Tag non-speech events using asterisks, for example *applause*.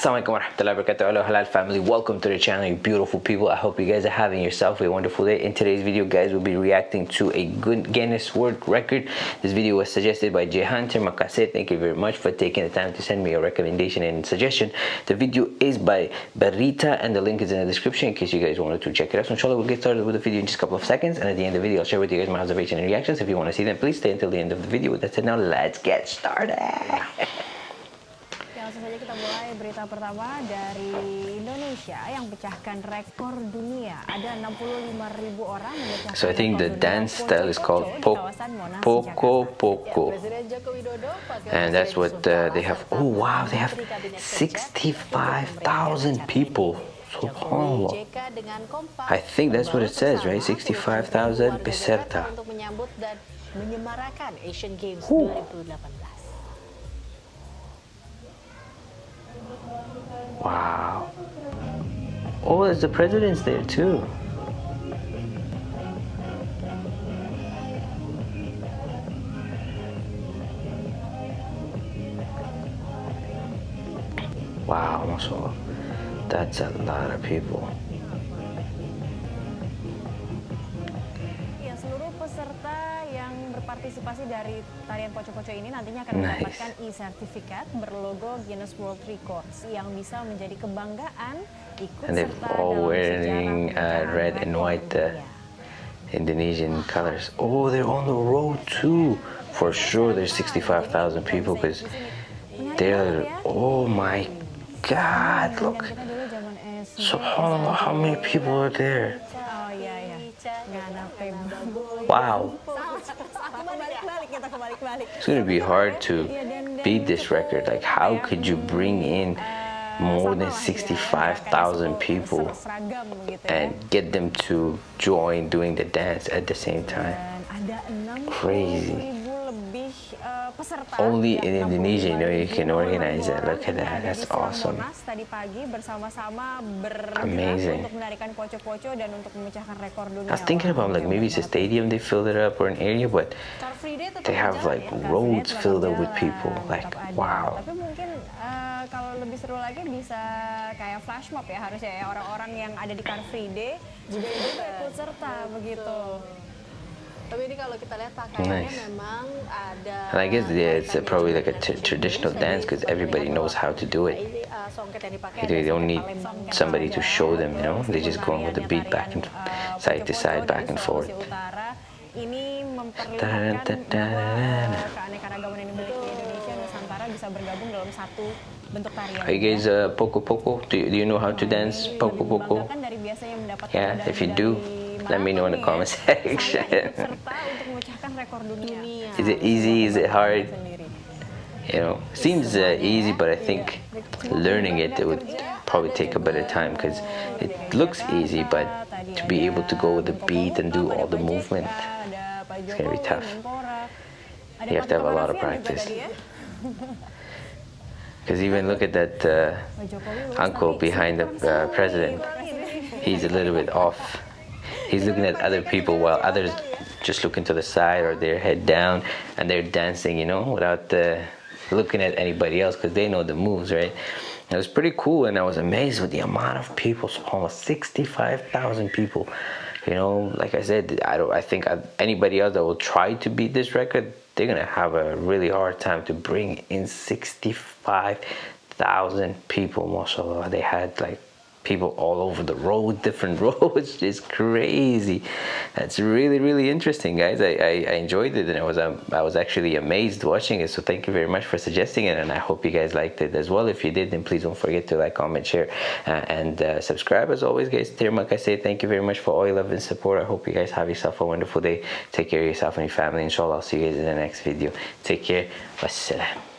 Assalamualaikum warahmatullahi wabarakatuh. Hello halal family. Welcome to the channel you beautiful people. I hope you guys are having yourself a wonderful day. In today's video guys we'll be reacting to a good Guinness World Record. This video was suggested by Jehan Termakase. Thank you very much for taking the time to send me a recommendation and suggestion. The video is by Barita and the link is in the description in case you guys wanted to check it out. So inshallah we'll get started with the video in just a couple of seconds and at the end of the video I'll share with you guys my observation and reactions. If you want to see them please stay until the end of the video. That's it now let's get started langsung saja kita mulai berita pertama dari Indonesia yang pecahkan rekor dunia. Ada 65.000 orang memecahkan So I think the dance style is called Poco Poco. And that's what uh, they have. Oh wow, they have 65,000 people. Subhanallah. I think that's what it says, right? 65,000 peserta. Untuk menyambut dan menyemarakan Asian Games Ooh. 2018. Wow. Oh, there's the president's there too. Wow. That's a lot of people. Berpartisipasi dari tarian poco-poco ini nantinya akan Nice. mendapatkan e-sertifikat berlogo Guinness World Records yang bisa menjadi kebanggaan ikut And serta all dalam wearing, sejarah uh, red and white, uh. Indonesian colors. Oh, they're on the road too. For sure, there's 65,000 people because they're. Oh my God! Look, zaman SD, Subhanallah, how many people are there? Oh iya iya. Wow, It's gonna be hard to beat this record. Like, how could you bring in more than 65,000 people and get them to join doing the dance at the same time? Dan ada 60 Crazy. Only in Indonesia, you know, you 65 can organize orang Look at that. That's awesome. Tadi pagi bersama-sama bergerak Amazing. untuk poco-poco dan untuk memecahkan rekor dunia. I was thinking about like maybe it's a stadium they filled it up or an area, but They have, like, ya, roads filled up with people, like, wow. Tapi mungkin uh, kalau lebih seru lagi bisa kayak flash mob ya harusnya ya orang-orang yang ada di Car Free Day juga ikut serta begitu. Tapi ini kalau kita lihat pakaiannya Nice. memang ada. and I guess yeah, it's uh, probably like a dari t- Asian traditional dance because everybody knows how to do it. Uh, songket yang dipakai They don't need somebody to show them, you know. They just go on with the beat back and uh, side to side, back and forth. Ini memperlihatkan uh, keanekaragaman yang dimiliki Indonesia Nusantara bisa bergabung dalam satu bentuk tarian. Are you guys uh, poco poco? Do you, do you know how to dance Ini poco poco? membanggakan dari biasanya mendapatkan Yeah, if you do, let me know in the manapun comment section. Saya ikut serta untuk memecahkan rekor dunia. Is it easy? Is it hard? You know, seems uh, easy, but I think learning it, it would probably take a bit of time because it looks easy, but to be able to go with the beat and do all the movement, it's gonna be tough. You have to have a lot of practice. Because *laughs* even look at that uh, uncle behind the uh, president. He's a little bit off. He's looking at other people while others just looking to the side or their head down and they're dancing, you know, without uh, looking at anybody else because they know the moves, right? It was pretty cool and I was amazed with the amount of people, almost 65,000 people. You know, like I said, I don't. I think anybody else that will try to beat this record, they're gonna have a really hard time to bring in 65,000 people. Mashallah, they had like people all over the road, *laughs* different roads. It's crazy. That's really, really interesting, guys. I, I, I enjoyed it, and I was um, I was actually amazed watching it. So thank you very much for suggesting it, and I hope you guys liked it as well. If you did, then please don't forget to like, comment, share, uh, and uh, subscribe. As always, guys, dear Mark, I say thank you very much for all your love and support. I hope you guys have yourself a wonderful day. Take care of yourself and your family. Inshallah, I'll see you guys in the next video. Take care. Wassalam.